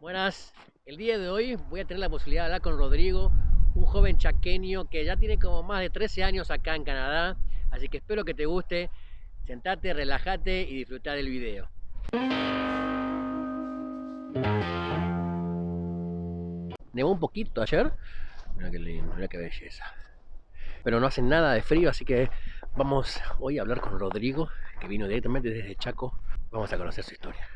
Buenas, el día de hoy voy a tener la posibilidad de hablar con Rodrigo, un joven chaqueño que ya tiene como más de 13 años acá en Canadá, así que espero que te guste, sentate, relájate y disfrutar del video. Nevó un poquito ayer, mira qué lindo, mira qué belleza. Pero no hace nada de frío, así que vamos hoy a hablar con Rodrigo, que vino directamente desde Chaco. Vamos a conocer su historia.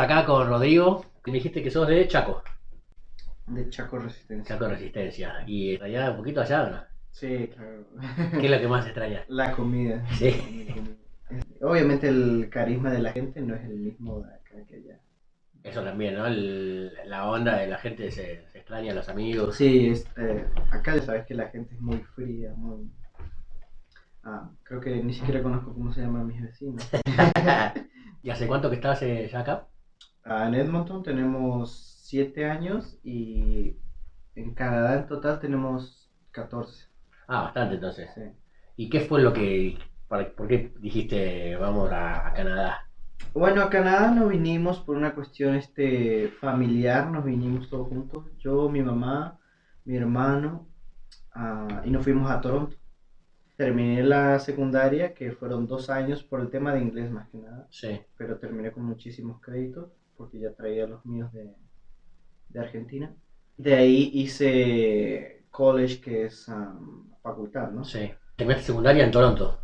Acá con Rodrigo. Me dijiste que sos de Chaco. De Chaco Resistencia. Chaco Resistencia. ¿Y allá un poquito allá no? Sí, claro. ¿Qué es lo que más extraña? La comida. Sí. Obviamente el carisma de la gente no es el mismo de acá que allá. Eso también, ¿no? El- la onda de la gente se, se extraña, los amigos. Sí, este, acá ya sabes que la gente es muy fría, muy... Ah, creo que ni siquiera conozco cómo se llaman mis vecinos. ¿Y hace cuánto que estás eh, ya acá? Ah, en Edmonton tenemos 7 años y en Canadá en total tenemos 14. Ah, bastante entonces. Sí. ¿Y qué fue lo que... para- ¿Por qué dijiste vamos a, a Canadá? Bueno, a Canadá nos vinimos por una cuestión este, familiar, nos vinimos todos juntos, yo, mi mamá, mi hermano, ah, y nos fuimos a Toronto. Terminé la secundaria, que fueron dos años por el tema de inglés más que nada, Sí. pero terminé con muchísimos créditos, porque ya traía los míos de, de Argentina. De ahí hice college, que es ah, facultad, ¿no? Sí. ¿Terminaste secundaria en Toronto?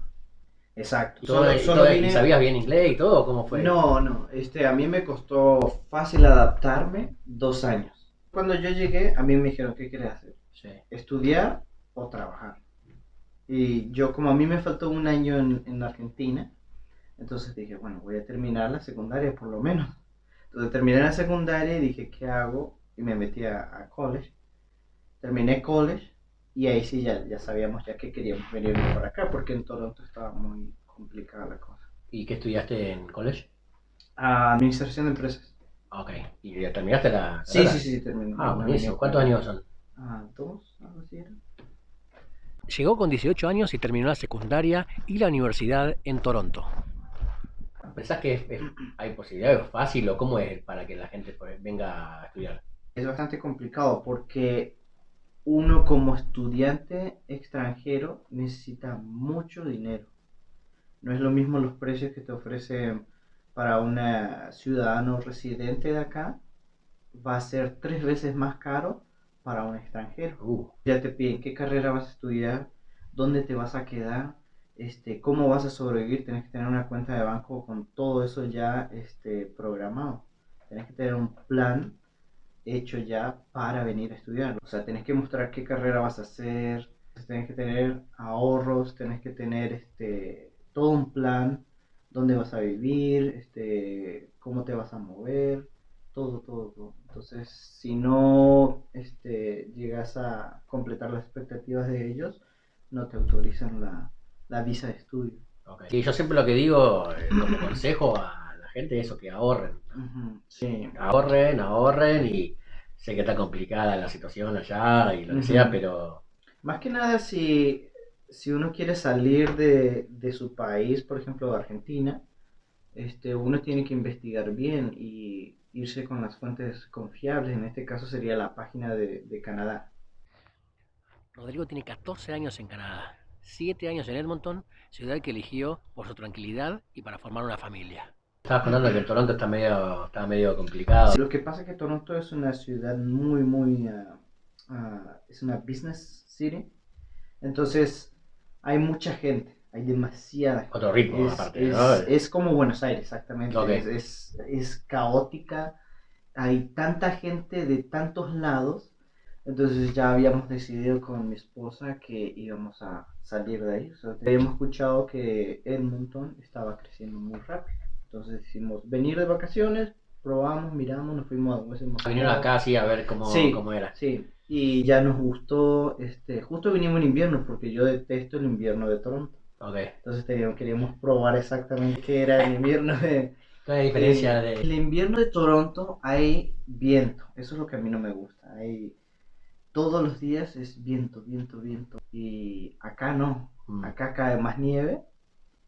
Exacto. ¿Y todo- y todo- y vine- sabías bien inglés y todo? ¿Cómo fue? No, no, este, a mí me costó fácil adaptarme dos años. Cuando yo llegué, a mí me dijeron, ¿qué quieres hacer? Sí. ¿Estudiar o trabajar? Y yo, como a mí me faltó un año en, en Argentina, entonces dije, bueno, voy a terminar la secundaria por lo menos. Entonces terminé la secundaria y dije, ¿qué hago? Y me metí a, a college. Terminé college y ahí sí ya, ya sabíamos ya que queríamos venirnos para acá, porque en Toronto estaba muy complicada la cosa. ¿Y qué estudiaste en college? Administración de empresas. Ok. ¿Y ya terminaste la Sí, carrera? sí, sí, terminó. Ah, No buenísimo. ¿Cuántos años son? Ah, dos, algo así era. Llegó con 18 años y terminó la secundaria y la universidad en Toronto. ¿Pensás que es- es- hay posibilidades fácil o cómo es para que la gente pues, venga a estudiar? Es bastante complicado porque uno como estudiante extranjero necesita mucho dinero. No es lo mismo los precios que te ofrecen para un ciudadano residente de acá. Va a ser tres veces más caro para un extranjero. Uh, Ya te piden qué carrera vas a estudiar, dónde te vas a quedar, este, cómo vas a sobrevivir. Tienes que tener una cuenta de banco con todo eso ya este, programado. Tienes que tener un plan hecho ya para venir a estudiar. O sea, tienes que mostrar qué carrera vas a hacer, tienes que tener ahorros, tienes que tener este, todo un plan, dónde vas a vivir, este, cómo te vas a mover, todo, todo, todo. Entonces, si no este, llegas a completar las expectativas de ellos, no te autorizan la, la visa de estudio. ok. Y yo siempre lo que digo eh, como consejo a la gente es eso, que ahorren. Ujú, Sí, Ahorren, ahorren y sé que está complicada la situación allá y lo que Ujú. sea, pero Más que nada si, si uno quiere salir de, de su país, por ejemplo de Argentina, este, uno tiene que investigar bien y irse con las fuentes confiables. En este caso sería la página de, de Canadá. Rodrigo tiene 14 años en Canadá, 7 años en Edmonton, ciudad que eligió por su tranquilidad y para formar una familia. Estabas contando que Toronto está medio, está medio complicado. Lo que pasa es que Toronto es una ciudad muy, muy... ah, ah, es una business city. Entonces hay mucha gente, hay demasiada gente. Otro ritmo Es, aparte, es- ¿no? es como Buenos Aires, exactamente. Ok. Es, es- es caótica. Hay tanta gente de tantos lados Entonces ya habíamos decidido con mi esposa que íbamos a salir de ahí. O sea, habíamos escuchado que Edmonton estaba creciendo muy rápido. Entonces decidimos venir de vacaciones, probamos, miramos, nos fuimos a Vinieron acá así a ver cómo, Sí. cómo era. Sí, y ya nos gustó, este, justo vinimos en invierno porque yo detesto el invierno de Toronto. Ok. Entonces teníamos- queríamos probar exactamente qué era el invierno de... ¿Cuál es la diferencia de...? El invierno de Toronto hay viento, eso es lo que a mí no me gusta. Hay, todos los días es viento, viento, viento. Y acá no, Mm. acá cae más nieve,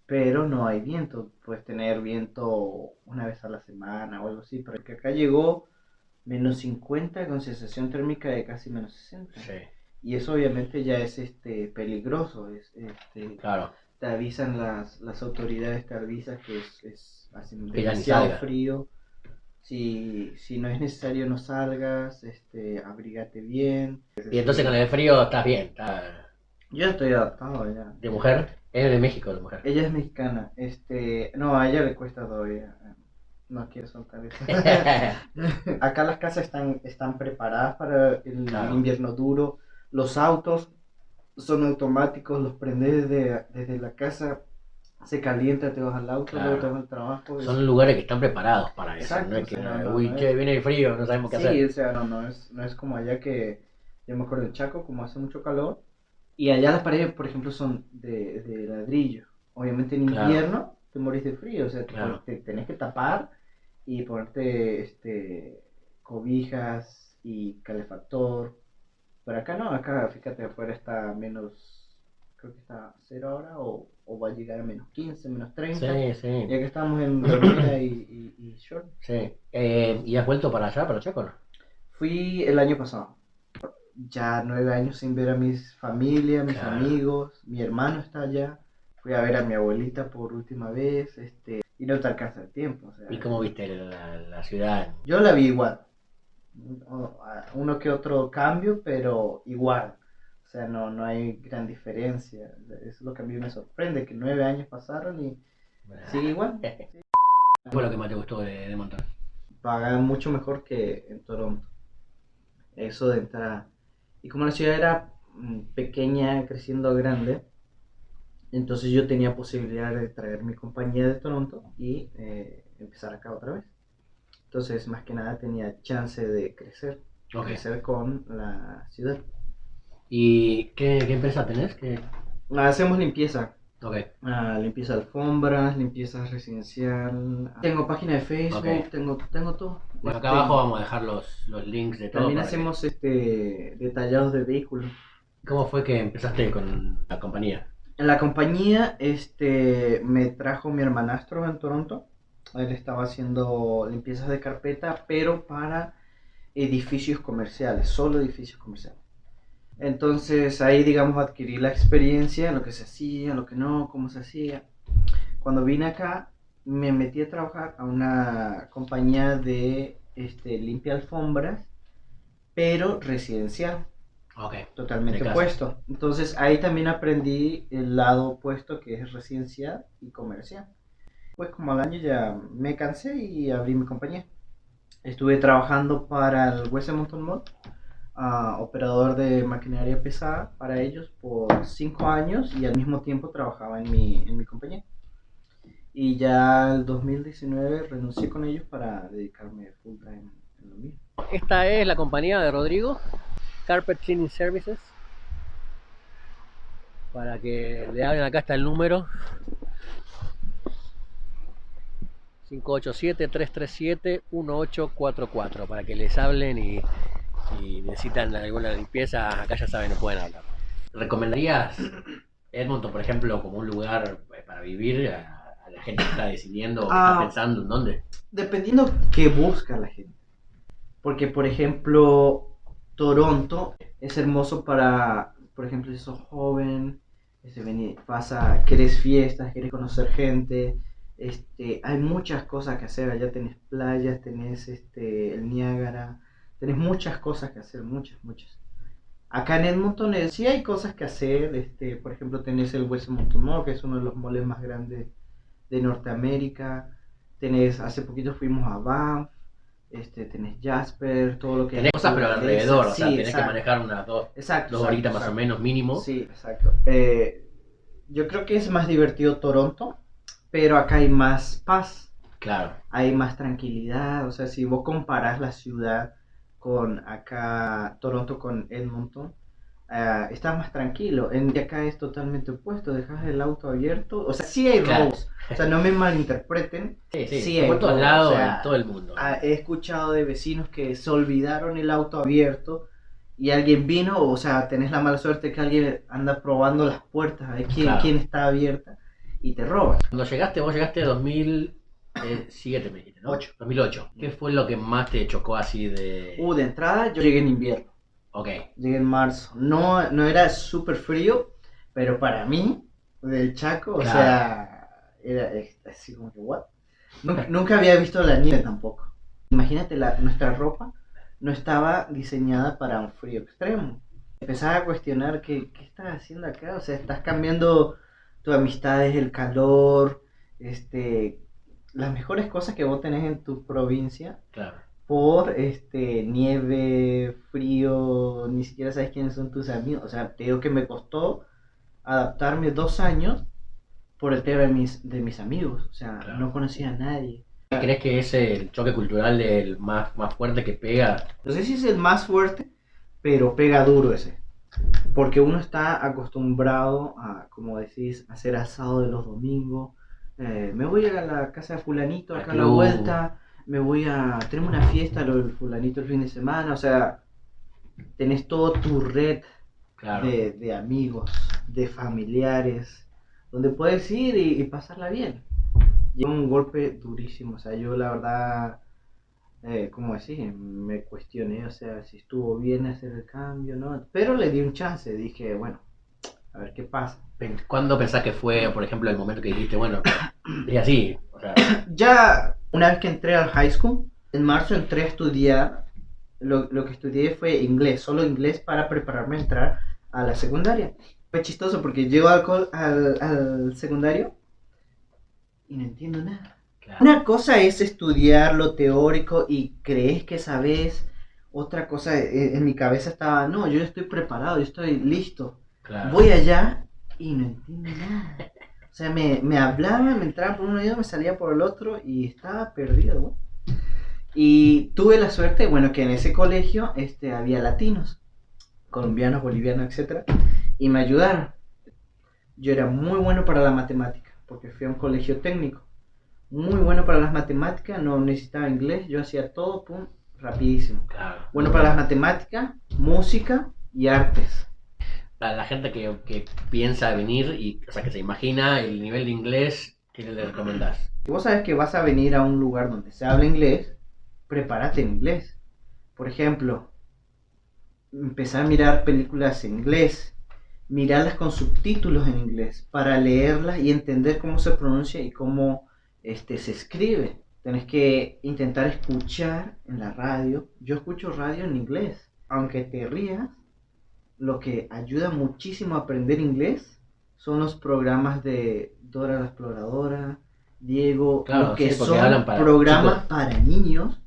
pero no hay viento. Puedes tener viento una vez a la semana o algo así, pero que acá llegó menos 50 con sensación térmica de casi menos 60. Sí, Y eso obviamente ya es este peligroso, es, este, claro. te avisan las, las autoridades, te avisan que es, es hace demasiado frío. Si, si no es necesario no salgas, este, abrígate bien. Y entonces con el frío estás bien. estás- Yo estoy adaptado ya. ¿De mujer? Es de México, de mujer. Ella es mexicana, este, no, a ella le cuesta todavía. No quiero soltar eso. Acá las casas están, están preparadas para el Claro. invierno duro. Los autos son automáticos, los prendes desde, desde la casa, se calienta, te vas al auto, Claro. luego te vas al trabajo. Son lugares que están preparados para eso. Exacto, no es que, o sea, no, uy, no che, es- viene el frío, no sabemos qué Sí, hacer. o sea, no, no es, no es como allá que, yo me acuerdo en Chaco, como hace mucho calor, y allá las paredes, por ejemplo, son de, de ladrillo. Obviamente en Claro. invierno te morís de frío, o sea, te, Claro. te tenés que tapar y ponerte este, cobijas y calefactor. Pero acá no, acá fíjate, afuera está menos, creo que está cero ahora, o, o va a llegar a menos 15, menos 30. Sí, sí. Ya que estamos en remera y, y, y short. sí. Eh, ¿Y has vuelto para allá, para Chaco? Fui el año pasado. Ya nueve años sin ver a mis familia, mis Claro. amigos, mi hermano está allá. Fui a ver a mi abuelita por última vez, este, y no te alcanza el tiempo. o sea, ¿Y cómo viste la, la ciudad? Yo la vi igual. A- Uno que otro cambio, pero igual. O sea, no, no hay gran diferencia. Eso es lo que a mí me sorprende, que nueve años pasaron y sigue igual. ¿Qué fue lo que más te gustó de, de Montón? pagan mucho mejor que en Toronto. Eso de entrada. Y como la ciudad era mm, pequeña, creciendo grande, entonces yo tenía posibilidad de traer mi compañía de Toronto y eh, empezar acá otra vez. Entonces, más que nada, tenía chance de crecer, crecer con la ciudad. ¿Y qué, qué empresa tenés? ¿Qué? Hacemos limpieza, Ok. Ah, limpieza de alfombras, limpieza residencial. Tengo página de Facebook, Ok. tengo, tengo todo. Bueno, acá Este, abajo vamos a dejar los, los links de todo. También para que- hacemos este detallados de vehículos. ¿Cómo fue que empezaste con la compañía? En la compañía este, me trajo mi hermanastro en Toronto. Él estaba haciendo limpiezas de carpeta, pero para edificios comerciales, solo edificios comerciales. Entonces ahí, digamos, adquirí la experiencia, lo que se hacía, lo que no, cómo se hacía. Cuando vine acá, me metí a trabajar a una compañía de este, limpia alfombras, pero residencial Ok. totalmente opuesto. Entonces ahí también aprendí el lado opuesto que es residencial y comercial. Pues como al año ya me cansé y abrí mi compañía. Estuve trabajando para el West Edmonton Mall, ah, operador de maquinaria pesada para ellos por cinco años y al mismo tiempo trabajaba en mi, en mi compañía. Y ya el 2019 renuncié con ellos para dedicarme full time en lo mío. Esta es la compañía de Rodrigo, Carpet Cleaning Services. Para que le hablen, acá está el número. 587-337-1844 para que les hablen y, y necesitan alguna limpieza, acá ya saben, no pueden hablar. ¿Recomendarías Edmonton, por ejemplo, como un lugar eh, para vivir a, a la gente que está decidiendo o que Ah. está pensando en dónde? Dependiendo qué busca la gente. Porque, por ejemplo, Toronto es hermoso para, por ejemplo, si sos joven, este, vení- vas a, querés fiestas, querés conocer gente, este, hay muchas cosas que hacer. Allá tenés playas, tenés este, el Niágara, tenés muchas cosas que hacer, muchas, muchas. Acá en Edmonton eh, sí hay cosas que hacer, este, por ejemplo, tenés el West Edmonton Mall, que es uno de los malls más grandes de Norteamérica. Tenés, hace poquito fuimos a Banff, este, tenés Jasper, todo lo que... Tenés cosas, pero alrededor, o sea, Sí, tenés que exacto. manejar unas dos, Exacto. dos exacto, horitas más o exacto. menos mínimo. Sí, exacto. Eh, yo creo que es más divertido Toronto, pero acá hay más paz, Claro. hay más tranquilidad. O sea, si vos comparás la ciudad con acá, Toronto con Edmonton, ah, estás más tranquilo. En acá es totalmente opuesto, dejas el auto abierto. O sea, sí hay Claro. robos. O sea, no me malinterpreten. Sí, sí, Sí, por hay todos todo, lados, o sea, todo el mundo. Ah, he escuchado de vecinos que se olvidaron el auto abierto y alguien vino, o sea, tenés la mala suerte que alguien anda probando las puertas, a ver quién, Claro. quién está abierta y te roban. Cuando llegaste, vos llegaste en 2007, me dijiste, ¿no? Ocho. 2008. ¿Qué fue lo que más te chocó así de...? Uh, de entrada yo llegué en invierno, Ok, llegué en marzo. No, no era súper frío, pero para mí, del Chaco, o sea, era eh, así como que, ¿what? Nunca, nunca había visto la nieve tampoco. Imagínate, la, nuestra ropa no estaba diseñada para un frío extremo. Empezaba a cuestionar que, qué estás haciendo acá, o sea, estás cambiando tus amistades, el calor, este, las mejores cosas que vos tenés en tu provincia claro. por este nieve, frío, ni siquiera sabes quiénes son tus amigos. O sea, te digo que me costó adaptarme dos años por el tema de mis, de mis amigos. O sea, Claro. no conocía a nadie. ¿Crees que es el choque cultural el más, más fuerte que pega? No sé si es el más fuerte, pero pega duro ese. Porque uno está acostumbrado a, como decís, hacer asado de los domingos. Eh, me voy a la casa de fulanito acá a la vuelta. Me voy a... Tenemos una fiesta lo del fulanito el fin de semana. O sea, tenés todo tu red Claro. de, de amigos, de familiares, donde puedes ir y, y pasarla bien. Y un golpe durísimo, o sea, yo la verdad, eh, ¿cómo decir? Me cuestioné, o sea, si estuvo bien hacer el cambio, ¿no? Pero le di un chance, dije, bueno, a ver qué pasa. ¿Cuándo pensás que fue, por ejemplo, el momento que dijiste, bueno, es así? O sea, Ya una vez que entré al high school, en marzo entré a estudiar, lo, lo que estudié fue inglés, solo inglés para prepararme a entrar a la secundaria. Fue chistoso porque llego al, al, al secundario y no entiendo nada. claro. Una cosa es estudiar lo teórico y crees que sabes, otra cosa eh, en mi cabeza estaba, no, yo estoy preparado, yo estoy listo. Claro. Voy allá y no entiendo nada. O sea, me, me hablaban, me entraban por un oído, me salía por el otro y estaba perdido. Y tuve la suerte, bueno, que en ese colegio este, había latinos, colombianos, bolivianos, etc. Y me ayudaron. Yo era muy bueno para la matemática, porque fui a un colegio técnico. Muy bueno para las matemáticas, no necesitaba inglés, yo hacía todo, pum, rapidísimo. Claro. Bueno para las matemáticas, música y artes. La, la gente que, que piensa venir y, o sea, que se imagina el nivel de inglés, ¿qué le recomendás? Si vos sabes que vas a venir a un lugar donde se habla inglés, prepárate en inglés. Por ejemplo, empezar a mirar películas en inglés, mirarlas con subtítulos en inglés, para leerlas y entender cómo se pronuncia y cómo este, se escribe. Tenés que intentar escuchar en la radio. Yo escucho radio en inglés. Aunque te rías, lo que ayuda muchísimo a aprender inglés son los programas de Dora la Exploradora, Diego, Claro, lo que sí, son hablan para programas chicos. para niños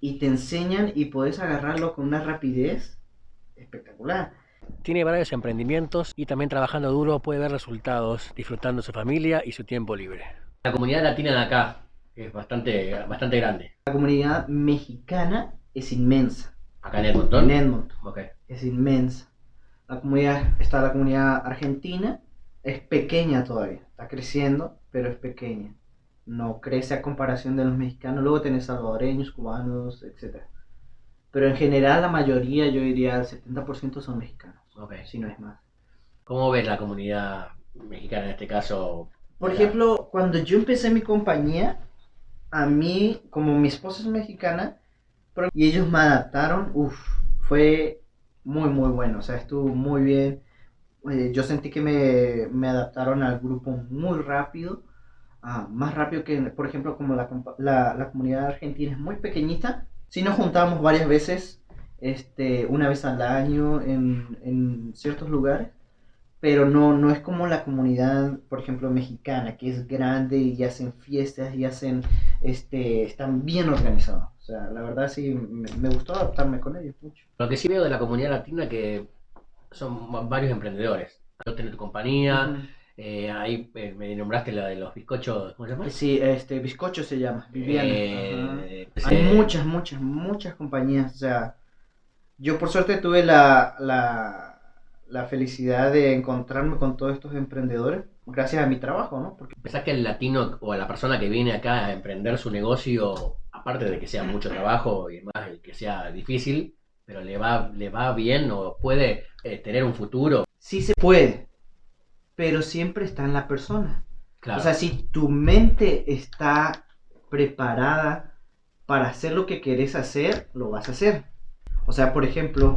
y te enseñan y podés agarrarlo con una rapidez espectacular. Tiene varios emprendimientos y también trabajando duro puede ver resultados, disfrutando su familia y su tiempo libre. La comunidad latina de acá es bastante, bastante grande. La comunidad mexicana es inmensa. Acá en Edmonton. En Edmonton Ok. es inmensa. La comunidad, está la comunidad argentina, es pequeña todavía, está creciendo, pero es pequeña. No crece a comparación de los mexicanos. Luego tenés salvadoreños, cubanos, etc. Pero en general la mayoría, yo diría el 70% son mexicanos, Ok. si no es más. ¿Cómo ves la comunidad mexicana en este caso? Por Ya. ejemplo, cuando yo empecé mi compañía, a mí, como mi esposa es mexicana, y ellos me adaptaron, uff, fue muy, muy bueno, o sea, estuvo muy bien. Eh, yo sentí que me, me adaptaron al grupo muy rápido, ah, más rápido que, por ejemplo, como la, la, la comunidad argentina es muy pequeñita, sí nos juntamos varias veces, este, una vez al año en, en ciertos lugares pero no, no es como la comunidad, por ejemplo, mexicana, que es grande y hacen fiestas y hacen, este, están bien organizados. O sea, la verdad sí, me, me gustó adaptarme con ellos mucho. Lo que sí veo de la comunidad latina que son varios emprendedores. Tú tenés tu compañía, eh, ahí eh, me nombraste la de los bizcochos, ¿cómo se llama? Sí, este, Bizcocho se llama, Viviana. Eh, Hay muchas, muchas, muchas compañías. O sea, yo por suerte tuve la, la, la felicidad de encontrarme con todos estos emprendedores gracias a mi trabajo, ¿no? Porque ¿Pensás que el latino o la persona que viene acá a emprender su negocio, aparte de que sea mucho trabajo y más el que sea difícil, pero le va, le va bien o puede eh, tener un futuro? sí se puede, pero siempre está en la persona. Claro. O sea, si tu mente está preparada para hacer lo que querés hacer, lo vas a hacer. O sea, por ejemplo,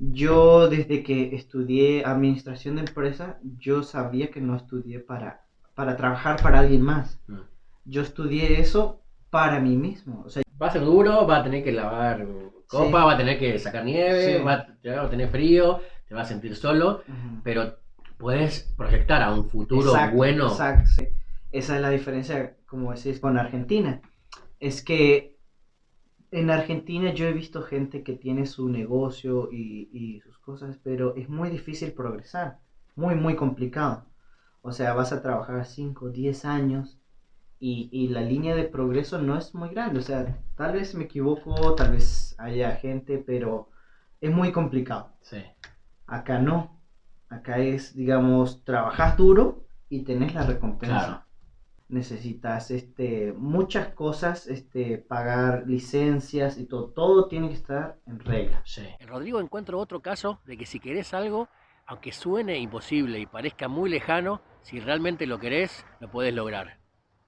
yo desde que estudié administración de empresas, yo sabía que no estudié para, para trabajar para alguien más. Mm. Yo estudié eso para mí mismo. O sea, Va a ser duro, va a tener que lavar copa, Sí. va a tener que sacar nieve, Sí. va, a, te va a tener frío, te va a sentir solo, pero puedes proyectar a un futuro Exacto, bueno. Exacto, sí. Esa es la diferencia, como decís, con Argentina. Es que en Argentina yo he visto gente que tiene su negocio y, y sus cosas, pero es muy difícil progresar, muy, muy complicado. O sea, vas a trabajar 5, 10 años y, y la línea de progreso no es muy grande. O sea, tal vez me equivoco, tal vez haya gente, pero es muy complicado. Sí. Acá no. Acá es, digamos, trabajas duro y tenés la recompensa. Claro. Necesitas este, muchas cosas, este, pagar licencias y todo. Todo tiene que estar en regla. Sí. Rodrigo, encuentro otro caso de que si querés algo, aunque suene imposible y parezca muy lejano, si realmente lo querés, lo puedes lograr.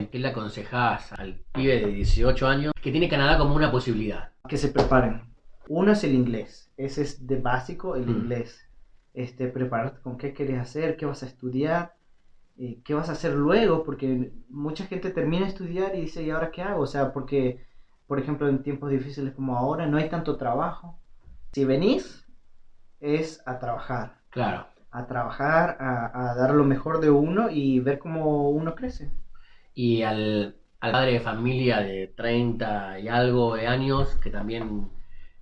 ¿Qué le aconsejás al pibe de 18 años que tiene Canadá como una posibilidad? Que se preparen. Uno es el inglés. Ese es de básico, el Mm. inglés. Este, prepararte con qué quieres hacer, qué vas a estudiar, eh, qué vas a hacer luego, porque mucha gente termina de estudiar y dice, ¿y ahora qué hago? O sea, porque, por ejemplo, en tiempos difíciles como ahora, no hay tanto trabajo. Si venís, es a trabajar. Claro. A trabajar, a, a dar lo mejor de uno y ver cómo uno crece. Y al, al padre de familia de 30 y algo de años que también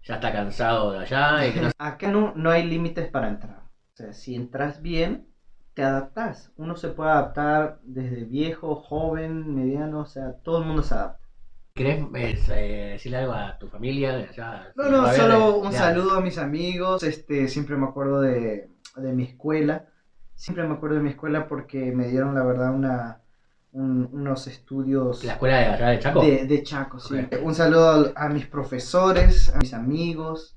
ya está cansado de allá y que no Acá no, no hay límites para entrar. O sea, si entras bien, te adaptas. Uno se puede adaptar desde viejo, joven, mediano, o sea, todo el mundo se adapta. ¿Querés eh, decirle algo a tu familia de allá? No, no, solo le- un ya. saludo a mis amigos. Este, siempre me acuerdo de, de mi escuela. Siempre me acuerdo de mi escuela porque me dieron, la verdad, una, un- unos estudios ¿La escuela de allá de Chaco? de, de Chaco. sí. Un saludo a, mis profesores, a mis amigos.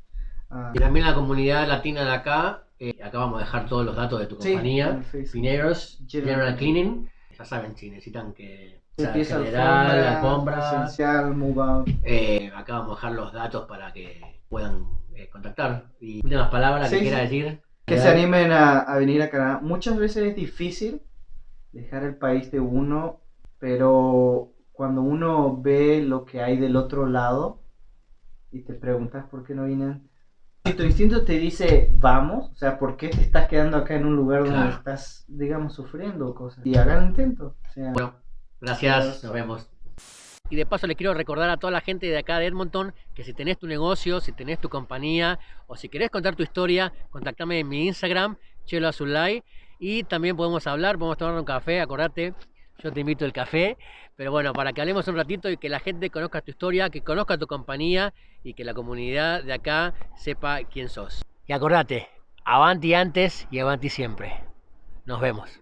a- Y también la comunidad latina de acá. eh, acá vamos a dejar todos los datos de tu Sí, compañía. Facebook. Pineros General General Cleaning. Ya saben, si necesitan que general, alfombra. esencial, move out. eh, acá vamos a dejar los datos para que puedan eh, contactar. Y últimas palabras Sí, que quiera sí. decir. Que se animen a, a venir a Canadá. Muchas veces es difícil dejar el país de uno, pero cuando uno ve lo que hay del otro lado y te preguntas por qué no vine antes. Si tu instinto te dice vamos, o sea, ¿por qué te estás quedando acá en un lugar donde Claro. estás, digamos, sufriendo cosas? Y hagan el intento. o sea, Bueno, gracias, nos vemos. Y de paso les quiero recordar a toda la gente de acá de Edmonton que si tenés tu negocio, si tenés tu compañía o si querés contar tu historia, contactame en mi Instagram, Chelo Azulay, y también podemos hablar, podemos tomar un café, acordate, yo te invito al café, pero bueno, para que hablemos un ratito y que la gente conozca tu historia, que conozca tu compañía y que la comunidad de acá sepa quién sos. Y acordate, avanti antes y avanti siempre. Nos vemos.